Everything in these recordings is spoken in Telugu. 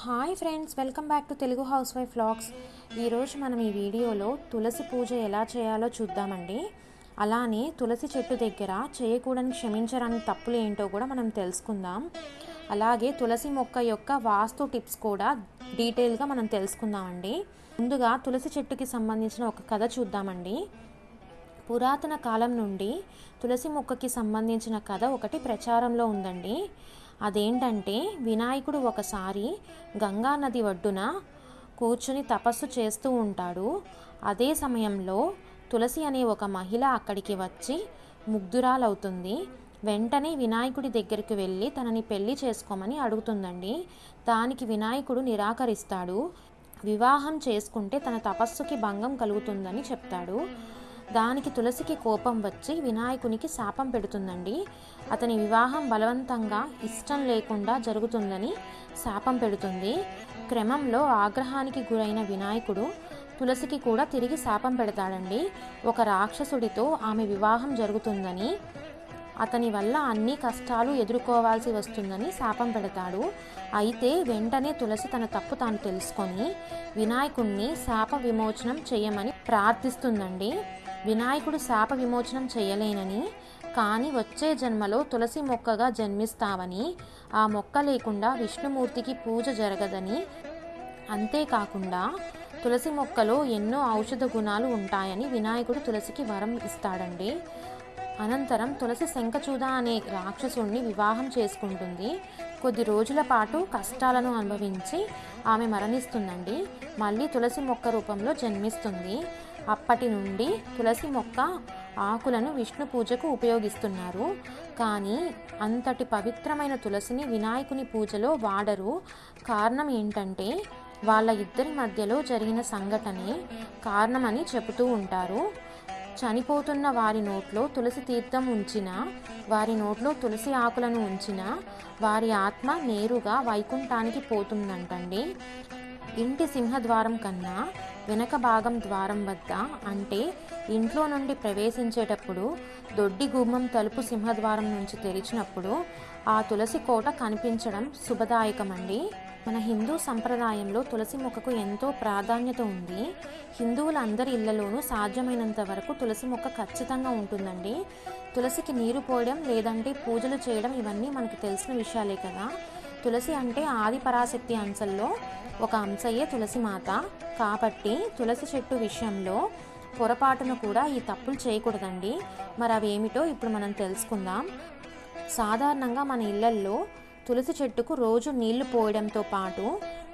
Hi friends welcome back to Telugu housewife vlogs ఈరోజు మనం ఈ వీడియోలో తులసి పూజ ఎలా చేయాలో చూద్దామండి. అలానే తులసి చెట్టు దగ్గర చేయకూడని క్షమించరాని తప్పులు ఏంటో కూడా మనం తెలుసుకుందాం. అలాగే తులసి మొక్క యొక్క వాస్తు టిప్స్ కూడా డీటెయిల్గా మనం తెలుసుకుందామండి. ముందుగా తులసి చెట్టుకి సంబంధించిన ఒక కథ చూద్దామండి. పురాతన కాలం నుండి తులసి మొక్కకి సంబంధించిన కథ ఒకటి ప్రచారంలో ఉందండి. అదేంటంటే వినాయకుడు ఒకసారి గంగా నది ఒడ్డున కూర్చుని తపస్సు చేస్తూ ఉంటాడు. అదే సమయంలో తులసి అనే ఒక మహిళ అక్కడికి వచ్చి ముగ్ధురాలవుతుంది. వెంటనే వినాయకుడి దగ్గరికి వెళ్ళి తనని పెళ్ళి చేసుకోమని అడుగుతుందండి. దానికి వినాయకుడు నిరాకరిస్తాడు. వివాహం చేసుకుంటే తన తపస్సుకి భంగం కలుగుతుందని చెప్తాడు. దానికి తులసికి కోపం వచ్చి వినాయకునికి శాపం పెడుతుందండి. అతని వివాహం బలవంతంగా ఇష్టం లేకుండా జరుగుతుందని శాపం పెడుతుంది. క్రమంలో ఆగ్రహానికి గురైన వినాయకుడు తులసికి కూడా తిరిగి శాపం పెడతాడండి. ఒక రాక్షసుడితో ఆమె వివాహం జరుగుతుందని అతని వల్ల అన్ని కష్టాలు ఎదుర్కోవాల్సి వస్తుందని శాపం పెడతాడు. అయితే వెంటనే తులసి తన తప్పు తాను తెలుసుకొని వినాయకుణ్ణి శాప విమోచనం చేయమని ప్రార్థిస్తుందండి. వినాయకుడు శాప విమోచనం చేయలేనని కానీ వచ్చే జన్మలో తులసి మొక్కగా జన్మిస్తావని ఆ మొక్క లేకుండా విష్ణుమూర్తికి పూజ జరగదని. అంతేకాకుండా తులసి మొక్కలో ఎన్నో ఔషధ గుణాలు ఉంటాయని వినాయకుడు తులసికి వరం ఇస్తాడండి. అనంతరం తులసి శంఖచూద అనే రాక్షసుణ్ణి వివాహం చేసుకుంటుంది. కొద్ది రోజుల పాటు కష్టాలను అనుభవించి ఆమె మరణిస్తుందండి. మళ్ళీ తులసి మొక్క రూపంలో జన్మిస్తుంది. అప్పటి నుండి తులసి మొక్క ఆకులను విష్ణు పూజకు ఉపయోగిస్తున్నారు. కానీ అంతటి పవిత్రమైన తులసిని వినాయకుని పూజలో వాడరు. కారణం ఏంటంటే వాళ్ళ ఇద్దరి మధ్యలో జరిగిన సంఘటనే కారణమని చెబుతూ ఉంటారు. చనిపోతున్న వారి నోట్లో తులసి తీర్థం ఉంచిన వారి నోట్లో తులసి ఆకులను ఉంచిన వారి ఆత్మ నేరుగా వైకుంఠానికి పోతుందంటండి. ఇంటి సింహద్వారం కన్నా వెనక భాగం ద్వారం వద్ద అంటే ఇంట్లో నుండి ప్రవేశించేటప్పుడు దొడ్డి గుమ్మం తలుపు సింహద్వారం నుంచి తెరిచినప్పుడు ఆ తులసి కోట కనిపించడం శుభదాయకమండి. మన హిందూ సంప్రదాయంలో తులసి మొక్కకు ఎంతో ప్రాధాన్యత ఉంది. హిందువులందరి ఇళ్ళలోనూ సాధ్యమైనంత వరకు తులసి మొక్క ఖచ్చితంగా ఉంటుందండి. తులసికి నీరు పోయడం లేదంటే పూజలు చేయడం ఇవన్నీ మనకు తెలిసిన విషయాలే కదా. తులసి అంటే ఆది పరాశక్తి అంశల్లో ఒక అంశయే తులసి మాత కాబట్టి తులసి చెట్టు విషయంలో పొరపాటును కూడా ఈ తప్పులు చేయకూడదండి. మరి అవి ఏమిటో ఇప్పుడు మనం తెలుసుకుందాం. సాధారణంగా మన ఇళ్ళల్లో తులసి చెట్టుకు రోజు నీళ్ళు పోయడంతో పాటు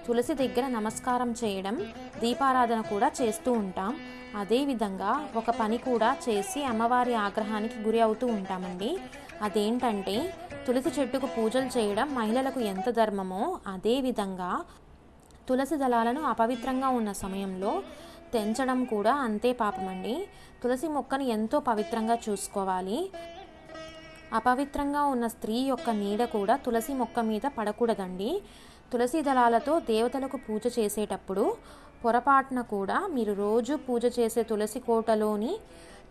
తులసి దగ్గర నమస్కారం చేయడం దీపారాధన కూడా చేస్తూ ఉంటాం. అదేవిధంగా ఒక పని కూడా చేసి అమ్మవారి ఆగ్రహానికి గురి అవుతూ ఉంటామండి. అదేంటంటే తులసి చెట్టుకు పూజలు చేయడం మహిళలకు ఎంత ధర్మమో అదేవిధంగా తులసి దళాలను అపవిత్రంగా ఉన్న సమయంలో తెంచడం కూడా అంతే పాపమండి. తులసి మొక్కను ఎంతో పవిత్రంగా చూసుకోవాలి. అపవిత్రంగా ఉన్న స్త్రీ యొక్క నీడ కూడా తులసి మొక్క మీద పడకూడదండి. తులసి దళాలతో దేవతలకు పూజ చేసేటప్పుడు పొరపాటున కూడా మీరు రోజు పూజ చేసే తులసి కోటలోని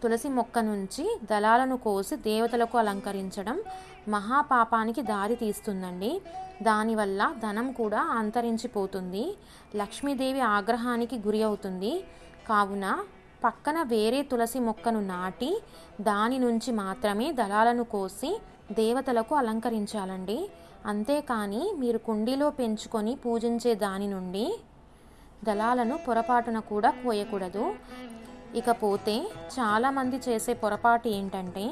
తులసి మొక్క నుంచి దళాలను కోసి దేవతలకు అలంకరించడం మహాపాపానికి దారి తీస్తుందండి. దానివల్ల ధనం కూడా అంతరించిపోతుంది. లక్ష్మీదేవి ఆగ్రహానికి గురి అవుతుంది. కావున పక్కన వేరే తులసి మొక్కను నాటి దాని నుంచి మాత్రమే దళాలను కోసి దేవతలకు అలంకరించాలండి. అంతేకాని మీరు కుండీలో పెంచుకొని పూజించే దాని నుండి దళాలను పొరపాటున కూడా కోయకూడదు. ఇకపోతే చాలామంది చేసే పొరపాటు ఏంటంటే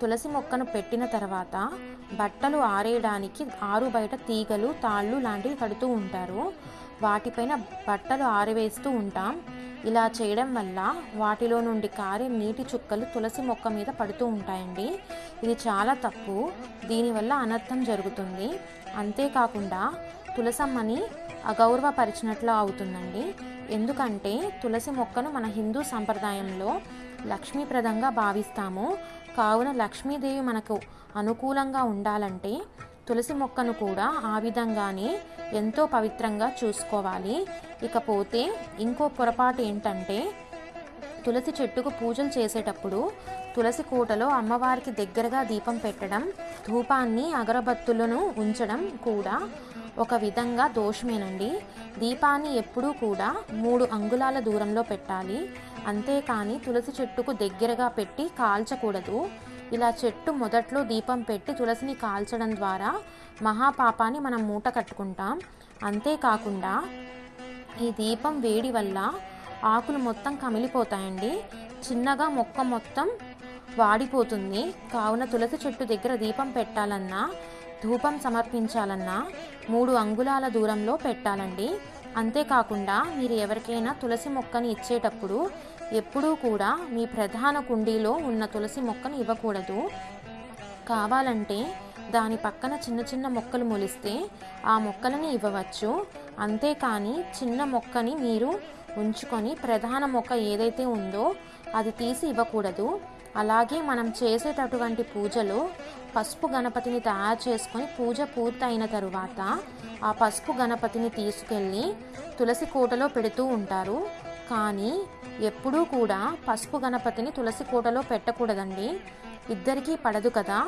తులసి మొక్కను పెట్టిన తర్వాత బట్టలు ఆరేయడానికి ఆరు బయట తీగలు తాళ్ళు లాంటివి కడుతూ ఉంటారు. వాటిపైన బట్టలు ఆరవేస్తూ ఉంటాం. ఇలా చేయడం వల్ల వాటిలో నుండి కారే నీటి చుక్కలు తులసి మొక్క మీద పడుతూ ఉంటాయండి. ఇది చాలా తప్పు. దీనివల్ల అనర్థం జరుగుతుంది. అంతేకాకుండా తులసమ్మని అగౌరవపరిచినట్లు అవుతుందండి. ఎందుకంటే తులసి మొక్కను మన హిందూ సంప్రదాయంలో లక్ష్మీప్రదంగా భావిస్తాము. కావున లక్ష్మీదేవి మనకు అనుకూలంగా ఉండాలంటే తులసి మొక్కను కూడా ఆ విధంగానే ఎంతో పవిత్రంగా చూసుకోవాలి. ఇకపోతే ఇంకో పొరపాటు ఏంటంటే తులసి చెట్టుకు పూజలు చేసేటప్పుడు తులసి కోటలో అమ్మవారికి దగ్గరగా దీపం పెట్టడం ధూపాన్ని అగరబత్తులను ఉంచడం కూడా ఒక విధంగా దోషమేనండి. దీపాన్ని ఎప్పుడూ కూడా మూడు అంగుళాల దూరంలో పెట్టాలి. అంతేకాని తులసి చెట్టుకు దగ్గరగా పెట్టి కాల్చకూడదు. ఇలా చెట్టు మొదట్లో దీపం పెట్టి తులసిని కాల్చడం ద్వారా మహాపాపాన్ని మనం మూట కట్టుకుంటాం. అంతేకాకుండా ఈ దీపం వేడి వల్ల ఆకులు మొత్తం కమిలిపోతాయండి. చిన్నగా మొక్క మొత్తం వాడిపోతుంది. కావున తులసి చెట్టు దగ్గర దీపం పెట్టాలన్నా ధూపం సమర్పించాలన్నా మూడు అంగుళాల దూరంలో పెట్టాలండి. అంతేకాకుండా మీరు ఎవరికైనా తులసి మొక్కని ఇచ్చేటప్పుడు ఎప్పుడూ కూడా మీ ప్రధాన కుండీలో ఉన్న తులసి మొక్కను ఇవ్వకూడదు. కావాలంటే దాని పక్కన చిన్న చిన్న మొక్కలు మొలిస్తే ఆ మొక్కలని ఇవ్వవచ్చు. అంతేకాని చిన్న మొక్కని మీరు ఉంచుకొని ప్రధాన మొక్క ఏదైతే ఉందో అది తీసి ఇవ్వకూడదు. అలాగే మనం చేసేటటువంటి పూజలో పసుపు గణపతిని తయారు చేసుకొని పూజ పూర్తయిన తరువాత ఆ పసుపు గణపతిని తీసుకెళ్ళి తులసి కోటలో పెడుతూ ఉంటారు. కానీ ఎప్పుడూ కూడా పసుపు గణపతిని తులసి కోటలో పెట్టకూడదండి. ఇద్దరికీ పడదు కదా.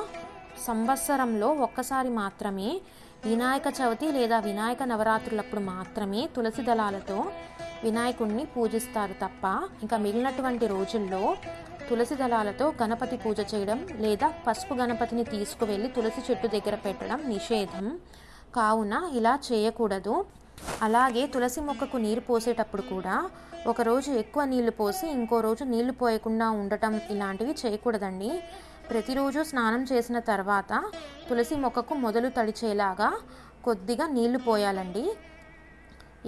సంవత్సరంలో ఒక్కసారి మాత్రమే వినాయక చవితి లేదా వినాయక నవరాత్రులప్పుడు మాత్రమే తులసి దళాలతో వినాయకుడిని పూజిస్తారు తప్ప ఇంకా మిగిలినటువంటి రోజుల్లో తులసి దళాలతో గణపతి పూజ చేయడం లేదా పసుపు గణపతిని తీసుకువెళ్ళి తులసి చెట్టు దగ్గర పెట్టడం నిషేధం. కావున ఇలా చేయకూడదు. అలాగే తులసి మొక్కకు నీరు పోసేటప్పుడు కూడా ఒకరోజు ఎక్కువ నీళ్ళు పోసి ఇంకో రోజు నీళ్ళు పోయకుండా ఉండటం ఇలాంటివి చేయకూడదండి. ప్రతిరోజు స్నానం చేసిన తర్వాత తులసి మొక్కకు మొదలు తడిచేలాగా కొద్దిగా నీళ్ళు పోయాలండి.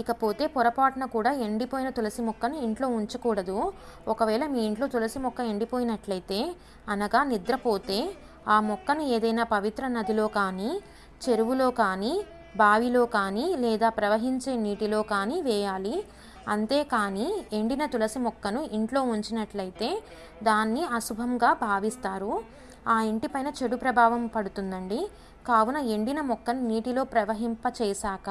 ఇకపోతే పొరపాటున కూడా ఎండిపోయిన తులసి మొక్కను ఇంట్లో ఉంచకూడదు. ఒకవేళ మీ ఇంట్లో తులసి మొక్క ఎండిపోయినట్లయితే అనగా నిద్రపోతే ఆ మొక్కను ఏదైనా పవిత్ర నదిలో కానీ చెరువులో కానీ బావిలో కానీ లేదా ప్రవహించే నీటిలో కానీ వేయాలి. అంతేకాని ఎండిన తులసి మొక్కను ఇంట్లో ఉంచినట్లయితే దాన్ని అశుభంగా భావిస్తారు. ఆ ఇంటిపైన చెడు ప్రభావం పడుతుందండి. కావున ఎండిన మొక్కను నీటిలో ప్రవహింప చేశాక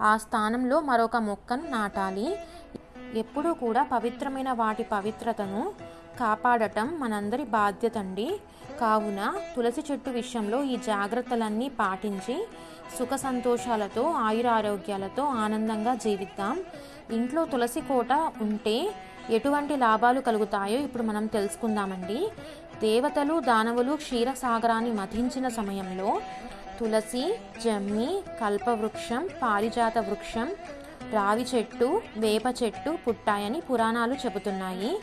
ఆ స్థానంలో మరొక మొక్కను నాటాలి. ఎప్పుడూ కూడా పవిత్రమైన వాటి పవిత్రతను కాపాడటం మనందరి బాధ్యత అండి కావున తులసి చెట్టు విషయంలో ఈ జాగ్రత్తలన్నీ పాటించి సుఖ సంతోషాలతో ఆయురారోగ్యాలతో ఆనందంగా జీవిద్దాం. ఇంట్లో తులసి కోట ఉంటే ఎటువంటి లాభాలు కలుగుతాయో ఇప్పుడు మనం తెలుసుకుందామండి. దేవతలు దానవులు క్షీరసాగరాన్ని మతించిన సమయంలో తులసి జమ్మి కల్పవృక్షం పారిజాత వృక్షం రావి చెట్టు వేప చెట్టు పుట్టాయని పురాణాలు చెబుతున్నాయి.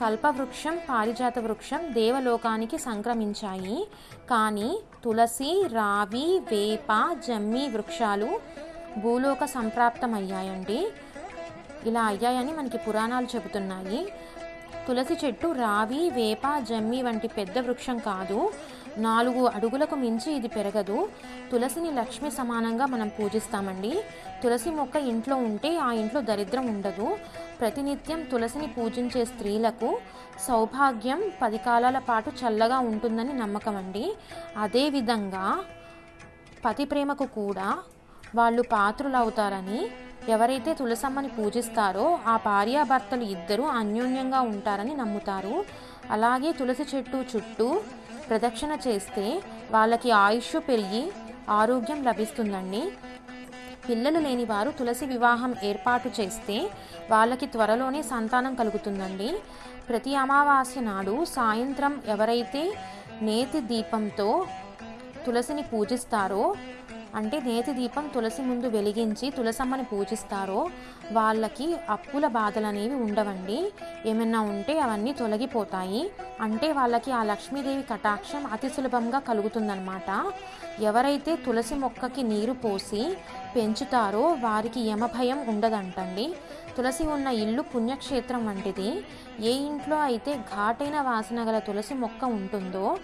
కల్పవృక్షం పారిజాత వృక్షం దేవలోకానికి సంక్రమించాయి. కానీ తులసి రావి వేప జమ్మి వృక్షాలు భూలోక సంప్రాప్తమయ్యాయండి. ఇలా అయ్యాయని మనకి పురాణాలు చెబుతున్నాయి. తులసి చెట్టు రావి వేప జమ్మి వంటి పెద్ద వృక్షం కాదు. నాలుగు అడుగులకు మించి ఇది పెరగదు. తులసిని లక్ష్మి సమానంగా మనం పూజిస్తామండి. తులసి మొక్క ఇంట్లో ఉంటే ఆ ఇంట్లో దరిద్రం ఉండదు. ప్రతినిత్యం తులసిని పూజించే స్త్రీలకు సౌభాగ్యం పది కాలాల పాటు చల్లగా ఉంటుందని నమ్మకం అండి. అదేవిధంగా పతి ప్రేమకు కూడా వాళ్ళు పాత్రులు అవుతారని ఎవరైతే తులసమ్మని పూజిస్తారో ఆ భార్యాభర్తలు ఇద్దరూ అన్యోన్యంగా ఉంటారని నమ్ముతారు. అలాగే తులసి చెట్టు చుట్టూ ప్రదక్షిణ చేస్తే వాళ్ళకి ఆయుష్ పెరిగి ఆరోగ్యం లభిస్తుందండి. పిల్లలు లేని వారు తులసి వివాహం ఏర్పాటు చేస్తే వాళ్ళకి త్వరలోనే సంతానం కలుగుతుందండి. ప్రతి అమావాస్య నాడు సాయంత్రం ఎవరైతే నేతి దీపంతో తులసిని పూజిస్తారో అంటే నేతి దీపం తులసి ముందు వెలిగించి తులసమ్మని పూజిస్తారో వాళ్ళకి అప్పుల బాధలు అనేవి ఉండవండి. ఏమైనా ఉంటే అవన్నీ తొలగిపోతాయి. అంటే వాళ్ళకి ఆ లక్ష్మీదేవి కటాక్షం అతి సులభంగా కలుగుతుందన్నమాట. ఎవరైతే తులసి మొక్కకి నీరు పోసి పెంచుతారో వారికి యమభయం ఉండదంటండి. తులసి ఉన్న ఇల్లు పుణ్యక్షేత్రం వంటిది. ఏ ఇంట్లో అయితే ఘాటైన వాసన గల తులసి మొక్క ఉంటుందో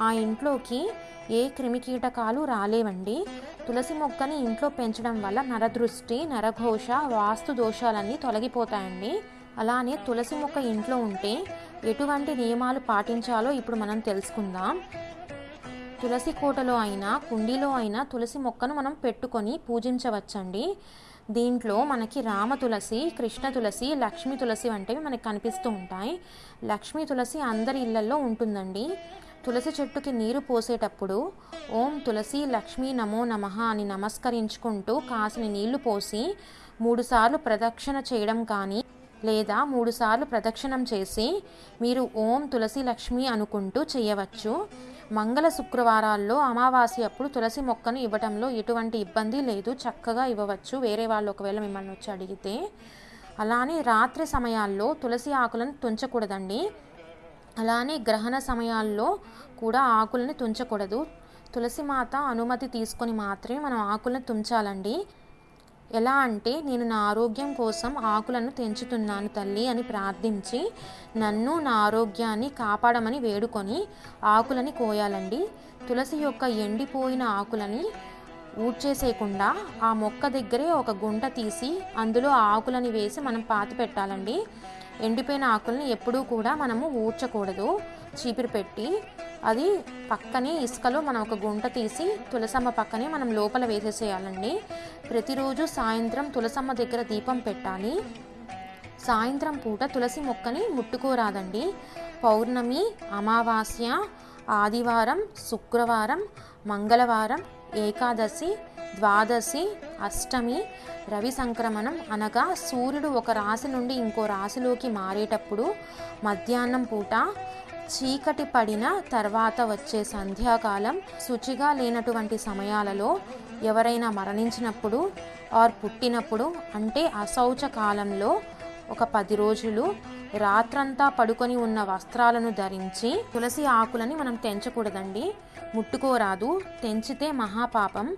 ఆ ఇంట్లోకి ఏ క్రిమికీటకాలు రాలేవండి. తులసి మొక్కని ఇంట్లో పెంచడం వల్ల నరదృష్టి నరఘోష వాస్తు దోషాలన్నీ తొలగిపోతాయండి. అలానే తులసి మొక్క ఇంట్లో ఉంటే ఎటువంటి నియమాలు పాటించాలో ఇప్పుడు మనం తెలుసుకుందాం. తులసి కోటలో అయినా కుండీలో అయినా తులసి మొక్కను మనం పెట్టుకొని పూజించవచ్చండి. దీంట్లో మనకి రామ తులసి కృష్ణ తులసి లక్ష్మీ తులసి వంటివి మనకి కనిపిస్తూ ఉంటాయి. లక్ష్మీ తులసి అందరి ఇళ్ళలో ఉంటుందండి. తులసి చెట్టుకి నీరు పోసేటప్పుడు ఓం తులసి లక్ష్మీ నమో నమః అని నమస్కరించుకుంటూ కాసిన నీళ్ళు పోసి మూడుసార్లు ప్రదక్షిణ చేయడం కానీ లేదా మూడుసార్లు ప్రదక్షిణం చేసి మీరు ఓం తులసి లక్ష్మి అనుకుంటూ చేయవచ్చు. మంగళ శుక్రవారాల్లో అమావాస్య అప్పుడు తులసి మొక్కను ఇవ్వటంలో ఎటువంటి ఇబ్బంది లేదు. చక్కగా ఇవ్వవచ్చు. వేరే వాళ్ళు ఒకవేళ మిమ్మల్ని వచ్చి అడిగితే. అలానే రాత్రి సమయాల్లో తులసి ఆకులను తుంచకూడదండి. అలానే గ్రహణ సమయాల్లో కూడా ఆకుల్ని తుంచకూడదు. తులసి మాత అనుమతి తీసుకొని మాత్రమే మనం ఆకులను తుంచాలండి. ఎలా అంటే నేను నా ఆరోగ్యం కోసం ఆకులను తెంచుతున్నాను తల్లి అని ప్రార్థించి నన్ను నా ఆరోగ్యాన్ని కాపాడమని వేడుకొని ఆకులని కోయాలండి. తులసి యొక్క ఎండిపోయిన ఆకులని ఊడ్చేసేయకుండా ఆ మొక్క దగ్గరే ఒక గుంట తీసి అందులో ఆ ఆకులని వేసి మనం పాతి పెట్టాలండి. ఎండిపోయిన ఆకుల్ని ఎప్పుడూ కూడా మనము ఊడ్చకూడదు. చీపిరి పెట్టి అది పక్కనే ఇసుకలో మనం ఒక గుంట తీసి తులసమ్మ పక్కనే మనం లోపల వేసేసేయాలండి. ప్రతిరోజు సాయంత్రం తులసమ్మ దగ్గర దీపం పెట్టాలి. సాయంత్రం పూట తులసి మొక్కని ముట్టుకోరాదండి. పౌర్ణమి అమావాస్య ఆదివారం శుక్రవారం మంగళవారం ఏకాదశి ద్వాదశి అష్టమి రవి సంక్రమణం అనగా సూర్యుడు ఒక రాశి నుండి ఇంకో రాశిలోకి మారేటప్పుడు మధ్యాహ్నం పూట చీకటి పడిన తర్వాత వచ్చే సంధ్యాకాలం శుచిగా లేనటువంటి సమయాలలో ఎవరైనా మరణించినప్పుడు ఆర్ పుట్టినప్పుడు అంటే అశౌచ కాలంలో ఒక పది రోజులు రాత్రంతా పడుకొని ఉన్న వస్త్రాలను ధరించి తులసి ఆకులని మనం తెంచకూడదండి. ముట్టుకోరాదు. తెంచితే మహాపాపం.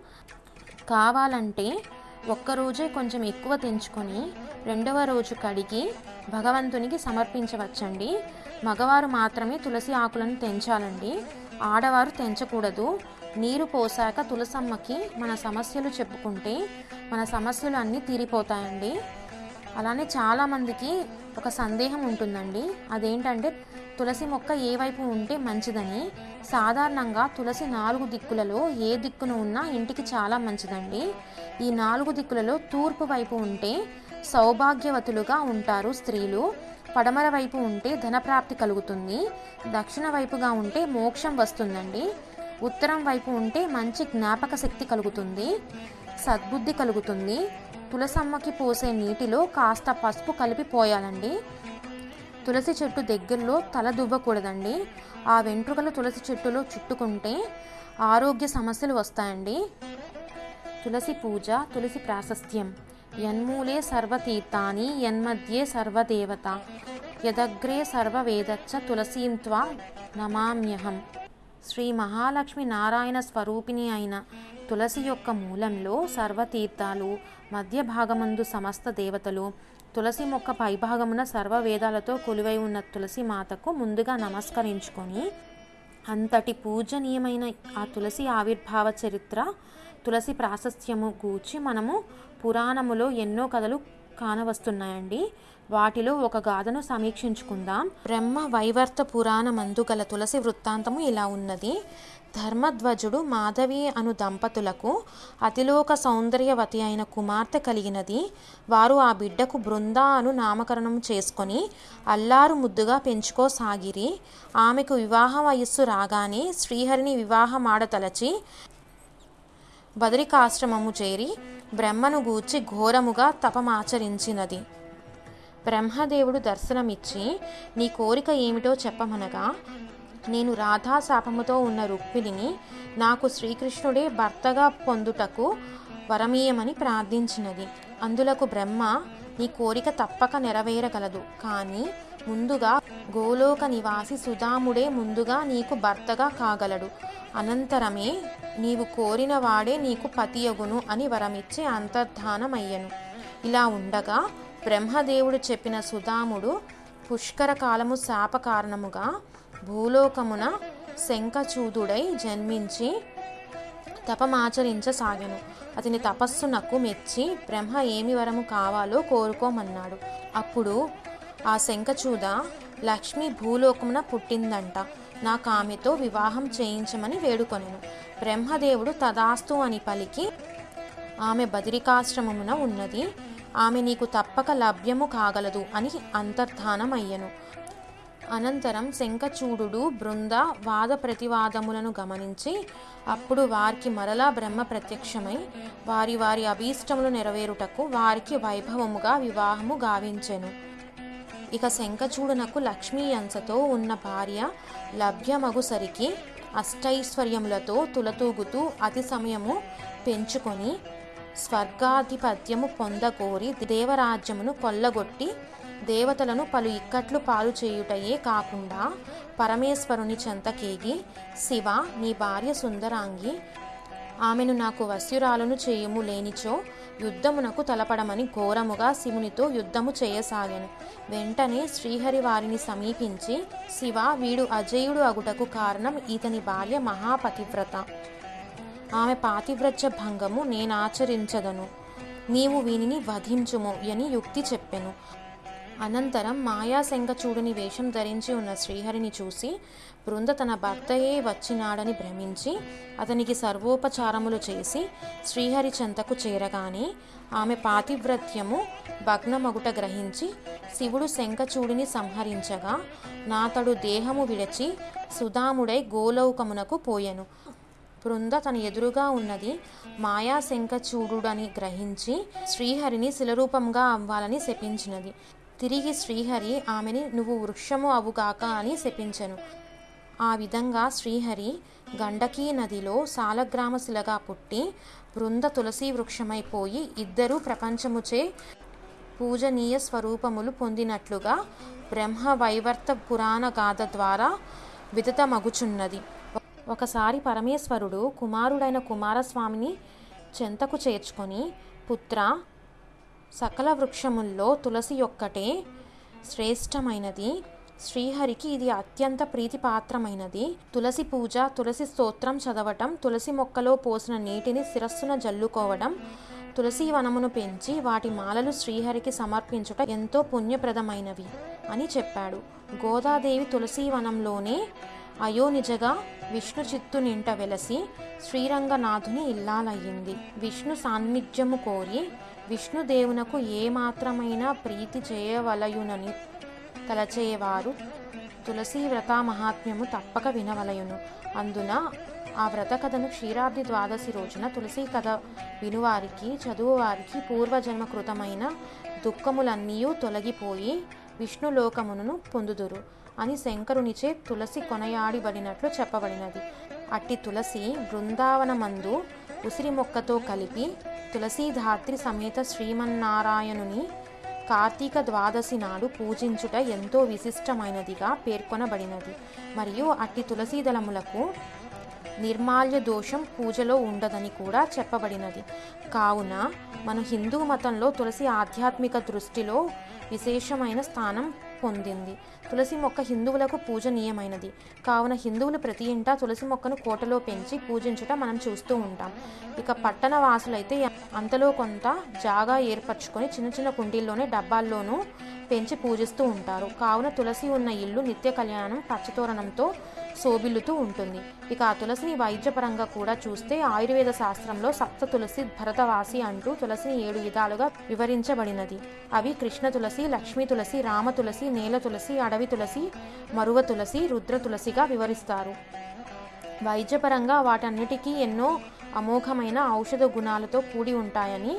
కావాలంటే ఒక్కరోజే కొంచెం ఎక్కువ తెంచుకొని రెండవ రోజు కడిగి భగవంతునికి సమర్పించవచ్చండి. మగవారు మాత్రమే తులసి ఆకులను తెంచాలండి. ఆడవారు తెంచకూడదు. నీరు పోసాక తులసమ్మకి మన సమస్యలు చెప్పుకుంటే మన సమస్యలు అన్నీ తీరిపోతాయండి. అలానే చాలామందికి ఒక సందేహం ఉంటుందండి. అదేంటంటే తులసి మొక్క ఏ వైపు ఉంటే మంచిదని. సాధారణంగా తులసి నాలుగు దిక్కులలో ఏ దిక్కున ఉన్నా ఇంటికి చాలా మంచిదండి. ఈ నాలుగు దిక్కులలో తూర్పు వైపు ఉంటే సౌభాగ్యవతులుగా ఉంటారు స్త్రీలు. పడమర వైపు ఉంటే ధనప్రాప్తి కలుగుతుంది. దక్షిణ వైపుగా ఉంటే మోక్షం వస్తుందండి. ఉత్తరం వైపు ఉంటే మంచి జ్ఞాపక శక్తి కలుగుతుంది. సద్బుద్ధి కలుగుతుంది. తులసమ్మకి పోసే నీటిలో కాస్త పసుపు కలిపి పోయాలండి. తులసి చెట్టు దగ్గరలో తల దువ్వకూడదండి. ఆ వెంట్రుకలు తులసి చెట్టులో చుట్టుకుంటే ఆరోగ్య సమస్యలు వస్తాయండి. తులసి పూజ తులసి ప్రాశస్త్యం. యన్మూలే సర్వతీర్థాని యన్మధ్యే సర్వదేవత. యదగ్రే సర్వవేదచ్చ తులసీం త్వా నమామ్యహం. శ్రీ మహాలక్ష్మి నారాయణ స్వరూపిణి అయిన తులసి యొక్క మూలంలో సర్వతీర్థాలు మధ్య భాగమందు సమస్త దేవతలు తులసి మొక్క పైభాగమున సర్వ వేదాలతో కొలువై ఉన్న తులసి మాతకు ముందుగా నమస్కరించుకొని అంతటి పూజనీయమైన ఆ తులసి ఆవిర్భావ చరిత్ర తులసి ప్రాశస్త్యము గూర్చి మనము పురాణములో ఎన్నో కథలు కానవస్తున్నాయండి. వాటిలో ఒక గాథను సమీక్షించుకుందాం. బ్రహ్మ వైవర్త పురాణమందు గల తులసి వృత్తాంతము ఇలా ఉన్నది. ధర్మధ్వజుడు మాధవి అను దంపతులకు అతిలోక సౌందర్యవతి అయిన కుమార్తె కలిగినది. వారు ఆ బిడ్డకు బృంద అను నామకరణం చేసుకొని అల్లారు ముద్దుగా పెంచుకోసాగిరి ఆమెకు వివాహ వయస్సు రాగానే శ్రీహరిని వివాహమాడతలచి బదరికాశ్రమము చేరి బ్రహ్మను గూర్చి ఘోరముగా తపమాచరించినది. బ్రహ్మదేవుడు దర్శనమిచ్చి నీ కోరిక ఏమిటో చెప్పమనగా నేను రాధా శాపముతో ఉన్న రుక్మిణిని నాకు శ్రీకృష్ణుడే భర్తగా పొందుటకు వరమీయమని ప్రార్థించినది. అందులకు బ్రహ్మ నీ కోరిక తప్పక నెరవేరగలదు. కానీ ముందుగా గోలోక నివాసి సుధాముడే ముందుగా నీకు భర్తగా కాగలడు. అనంతరమే నీవు కోరిన వాడే నీకు పతియగును అని వరమిచ్చి అంతర్ధానమయ్యను. ఇలా ఉండగా బ్రహ్మదేవుడు చెప్పిన సుధాముడు పుష్కర కాలము శాప కారణముగా భూలోకమున శంఖచూదుడై జన్మించి తపమాచరించసాగాను. అతని తపస్సునకు మెచ్చి బ్రహ్మ ఏమి వరము కావాలో కోరుకోమన్నాడు. అప్పుడు ఆ శంఖచూద లక్ష్మి భూలోకమున పుట్టిందంట. నాకు ఆమెతో వివాహం చేయించమని వేడుకొనెను. బ్రహ్మదేవుడు తదాస్తు అని పలికి ఆమె బదిరికాశ్రమమున ఉన్నది. ఆమె నీకు తప్పక లభ్యము కాగలదు అని అంతర్ధానమయ్యను. అనంతరం శంఖచూడు బృంద వాద ప్రతివాదములను గమనించి అప్పుడు వారికి మరలా బ్రహ్మ ప్రత్యక్షమై వారి వారి అభీష్టములు నెరవేరుటకు వారికి వైభవముగా వివాహము గావించెను. ఇక శంఖచూడునకు లక్ష్మీ అంశతో ఉన్న భార్య లభ్యమగుసరికి అష్టైశ్వర్యములతో తులతూగుతూ అతి సమయము పెంచుకొని స్వర్గాధిపత్యము పొందగోరి దేవరాజ్యమును కొల్లగొట్టి దేవతలను పలు ఇక్కట్లు పాలు చేయుటయే కాకుండా పరమేశ్వరుని చెంతకేగి శివ నీ భార్య సుందరాంగి ఆమెను నాకు వస్యురాలను చేయుము లేనిచో యుద్ధమునకు తలపడమని ఘోరముగా శివునితో యుద్ధము చేయసాగాను. వెంటనే శ్రీహరి వారిని సమీపించి శివ వీడు అజయుడు అగుటకు కారణం ఇతని భార్య మహాపతివ్రత. ఆమె పాతివ్రత్య భంగము నేనాచరించదను. నీవు వీనిని వధించుము అని యుక్తి చెప్పెను. అనంతరం మాయాశంఖచూడుని వేషం ధరించి ఉన్న శ్రీహరిని చూసి బృంద తన భర్తయే వచ్చినాడని భ్రమించి అతనికి సర్వోపచారములు చేసి శ్రీహరి చెంతకు చేరగానే ఆమె పాతివ్రత్యము భగ్నమగుట గ్రహించి శివుడు శంఖచూడిని సంహరించగా నాతడు దేహము విడచి సుధాముడై గోలౌకమునకు పోయెను. బృంద తన ఎదురుగా ఉన్నది మాయాశంఖచూడుడని గ్రహించి శ్రీహరిని శిలరూపంగా అవ్వాలని శపించినది. తిరిగి శ్రీహరి ఆమెని నువ్వు వృక్షము అవుగాక అని శపించెను. ఆ విధంగా శ్రీహరి గండకీ నదిలో సాలగ్రామ శిలగా పుట్టి బృంద తులసి వృక్షమైపోయి ఇద్దరూ ప్రపంచముచే పూజనీయ స్వరూపములు పొందినట్లుగా బ్రహ్మ వైవర్త పురాణ గాథ ద్వారా విదితమగుచున్నది. ఒకసారి పరమేశ్వరుడు కుమారుడైన కుమారస్వామిని చెంతకు చేర్చుకొని పుత్ర సకల వృక్షముల్లో తులసి ఒక్కటే శ్రేష్టమైనది. శ్రీహరికి ఇది అత్యంత ప్రీతిపాత్రమైనది. తులసి పూజ తులసి స్తోత్రం చదవటం తులసి మొక్కలో పోసిన నీటిని శిరస్సున జల్లుకోవడం తులసి వనమును పెంచి వాటి మాలలు శ్రీహరికి సమర్పించుట ఎంతో పుణ్యప్రదమైనవి అని చెప్పాడు. గోదాదేవి తులసి వనంలోనే అయోనిజగా విష్ణు చిత్తు నింట వెలసి శ్రీరంగనాథుని ఇల్లాలయ్యింది. విష్ణు సాన్నిధ్యము కోరి విష్ణుదేవునకు ఏమాత్రమైన ప్రీతి చేయవలయునని తలచేవారు తులసి వ్రత మహాత్మ్యము తప్పక వినవలయును. అందున ఆ వ్రత కథను క్షీరాబ్ది ద్వాదశి రోజున తులసి కథ వినువారికి చదువువారికి పూర్వజన్మ కృతమైన దుఃఖములన్నీ తొలగిపోయి విష్ణులోకమును పొందుదురు అని శంకరునిచే తులసి కొనయాడిబడినట్లు చెప్పబడినది. అట్టి తులసి బృందావనమందు ఉసిరి మొక్కతో కలిపి తులసీధాత్రి సమేత శ్రీమన్నారాయణుని కార్తీక ద్వాదశి నాడు పూజించుట ఎంతో విశిష్టమైనదిగా పేర్కొనబడినది. మరియు అట్టి తులసీదళములకు నిర్మాల్య దోషం పూజలో ఉండదని కూడా చెప్పబడినది. కావున మన హిందూ మతంలో తులసి ఆధ్యాత్మిక దృష్టిలో విశేషమైన స్థానం పొందింది. తులసి మొక్క హిందువులకు పూజనీయమైనది. కావున హిందువులు ప్రతి ఇంటా తులసి మొక్కను కోటలో పెంచి పూజించుట మనం చూస్తూ ఉంటాం. ఇక పట్టణ వాసులైతే అంతలో కొంత జాగా ఏర్పరచుకొని చిన్న చిన్న కుండీల్లోనే డబ్బాల్లోనూ పెంచి పూజిస్తూ ఉంటారు. కావున తులసి ఉన్న ఇల్లు నిత్య కళ్యాణం పచ్చతోరణంతో శోభిల్లుతూ ఉంటుంది. ఇక ఆ తులసిని వైద్యపరంగా కూడా చూస్తే ఆయుర్వేద శాస్త్రంలో సప్త తులసి భరతవాసి అంటూ తులసిని ఏడు విధాలుగా వివరించబడినది. అవి కృష్ణ తులసి లక్ష్మీ తులసి రామ తులసి నేల తులసి అడవి తులసి మరువ తులసి రుద్ర తులసిగా వివరిస్తారు. వైద్యపరంగా వాటన్నిటికీ ఎన్నో అమోఘమైన ఔషధ గుణాలతో కూడి ఉంటాయని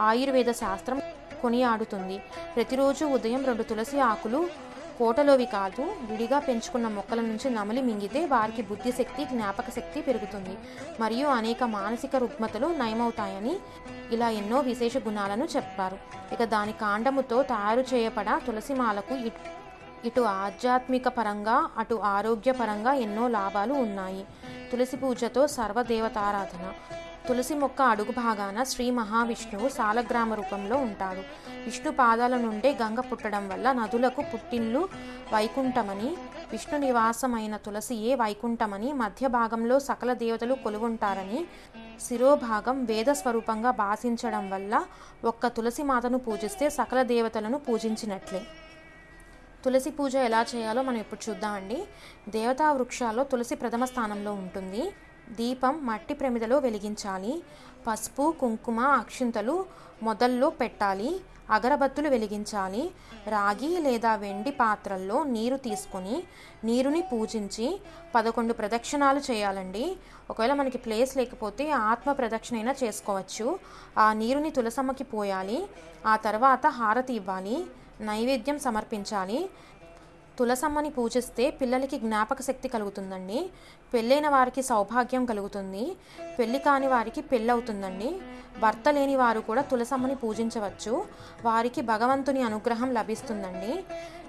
ఆయుర్వేద శాస్త్రం కొనియాడుతుంది ప్రతిరోజు ఉదయం రెండు తులసి ఆకులు కోటలోవి కాదు విడిగా పెంచుకున్న మొక్కల నుంచి నమలి మింగితే వారికి బుద్ధిశక్తి జ్ఞాపక శక్తి పెరుగుతుంది. మరియు అనేక మానసిక రుగ్మతలు నయమవుతాయని ఇలా ఎన్నో విశేష గుణాలను చెప్పారు. ఇక దాని కాండముతో తయారు చేయబడ తులసిమాలకు ఇటు ఇటు ఆధ్యాత్మిక పరంగా అటు ఆరోగ్యపరంగా ఎన్నో లాభాలు ఉన్నాయి. తులసి పూజతో సర్వదేవతారాధన. తులసి మొక్క అడుగు భాగాన శ్రీ మహావిష్ణువు సాలగ్రామ రూపంలో ఉంటాడు. విష్ణు పాదాల నుండే గంగ పుట్టడం వల్ల నదులకు పుట్టిల్లు వైకుంఠమని విష్ణు నివాసమైన తులసియే వైకుంఠమని మధ్య భాగంలో సకల దేవతలు కొలువుంటారని శిరోభాగం వేద స్వరూపంగా భాషించడం వల్ల ఒక్క తులసి మాతను పూజిస్తే సకల దేవతలను పూజించినట్లే. తులసి పూజ ఎలా చేయాలో మనం ఇప్పుడు చూద్దామండి. దేవతా వృక్షాల్లో తులసి ప్రథమ స్థానంలో ఉంటుంది. దీపం మట్టి ప్రమిదలో వెలిగించాలి. పసుపు కుంకుమ అక్షింతలు మొదల్లో పెట్టాలి. అగరబత్తులు వెలిగించాలి. రాగి లేదా వెండి పాత్రల్లో నీరు తీసుకొని నీరుని పూజించి పదకొండు ప్రదక్షిణాలు చేయాలండి. ఒకవేళ మనకి ప్లేస్ లేకపోతే ఆత్మ ప్రదక్షిణ అయినా చేసుకోవచ్చు. ఆ నీరుని తులసమ్మకి పోయాలి. ఆ తర్వాత హారతి ఇవ్వాలి. నైవేద్యం సమర్పించాలి. తులసమ్మని పూజిస్తే పిల్లలకి జ్ఞాపక శక్తి కలుగుతుందండి. పెళ్ళైన వారికి సౌభాగ్యం కలుగుతుంది. పెళ్ళి కాని వారికి పెళ్ళవుతుందండి. భర్త లేని వారు కూడా తులసమ్మని పూజించవచ్చు. వారికి భగవంతుని అనుగ్రహం లభిస్తుందండి.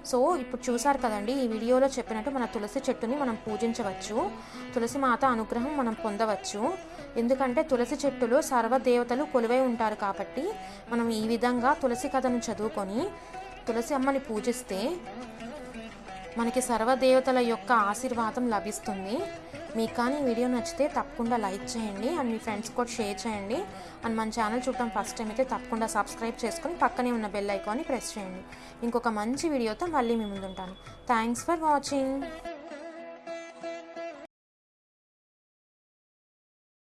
సో ఇప్పుడు చూసారు కదండి ఈ వీడియోలో చెప్పినట్టు మన తులసి చెట్టుని మనం పూజించవచ్చు. తులసి మాత అనుగ్రహం మనం పొందవచ్చు. ఎందుకంటే తులసి చెట్టులో సర్వదేవతలు కొలువై ఉంటారు కాబట్టి మనం ఈ విధంగా తులసి కథను చదువుకొని తులసి అమ్మని పూజిస్తే మనకి సర్వదేవతల యొక్క ఆశీర్వాదం లభిస్తుంది. మీకు కానీ వీడియో నచ్చితే తప్పకుండా లైక్ చేయండి అండ్ మీ ఫ్రెండ్స్ కూడా షేర్ చేయండి. అండ్ మన ఛానల్ చూడటం ఫస్ట్ టైం అయితే తప్పకుండా సబ్స్క్రైబ్ చేసుకొని పక్కనే ఉన్న బెల్ ఐకాన్ని ప్రెస్ చేయండి. ఇంకొక మంచి వీడియోతో మళ్ళీ మీ ముందుంటాను. Thanks for watching.